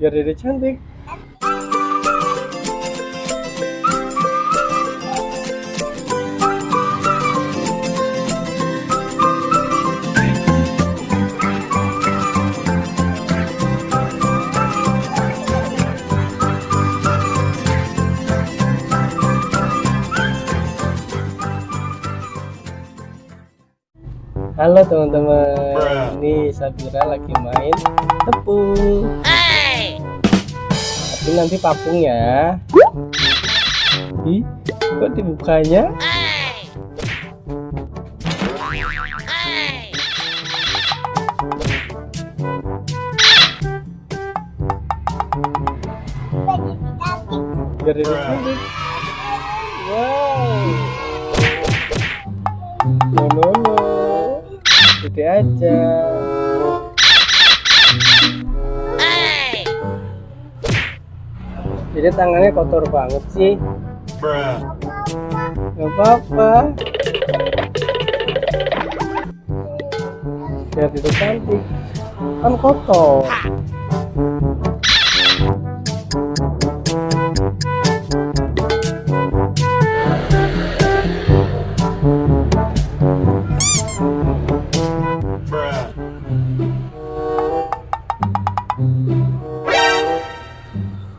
biar dede cantik Halo teman-teman, ini Sabira lagi main tepung. Nanti papung ya. Ih, kok dibukanya? Cantik. Wow. No no aja. Jadi tangannya kotor banget sih. Gak apa-apa. Biar itu cantik. Kan kotor.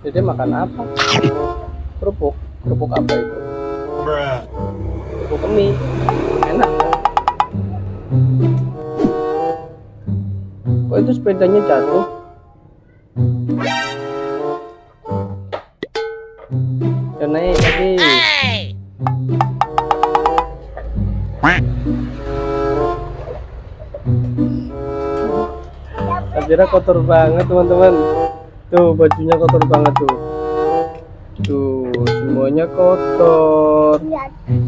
Jadi makan apa? Kerupuk. Kerupuk apa itu? Kerupuk mie. Enak kan? Kok itu sepedanya jatuh? Ya naik. Sabira kotor banget teman-teman. Tuh bajunya kotor banget tuh. Tuh semuanya kotor.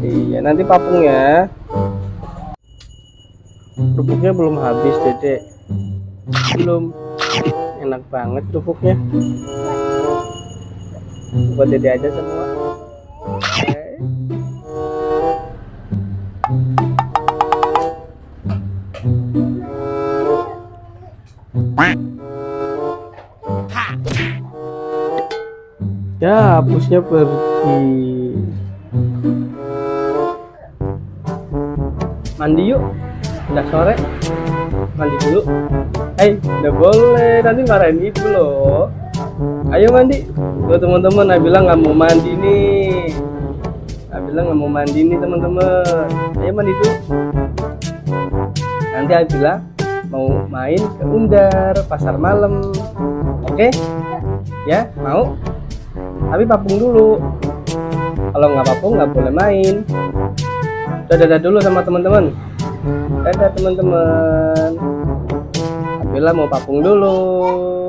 Iya nanti papung ya. Kerupuknya belum habis dedek. Belum. Enak banget kerupuknya. Buat dede aja semua. Ya, hapusnya pergi. Mandi yuk. Udah sore. Mandi dulu. Hei, udah boleh. Nanti marahin ibu loh. Ayo mandi. Tuh teman-teman, Nabila nggak mau mandi nih. Nabila nggak mau mandi nih teman-teman. Ayo mandi dulu. Nanti Nabila mau main ke Undar pasar malam. Oke? Ya, mau? Tapi papung dulu. Kalau nggak papung nggak boleh main. Dadah dadah dulu sama teman-teman. Dadah teman-teman. Abila mau papung dulu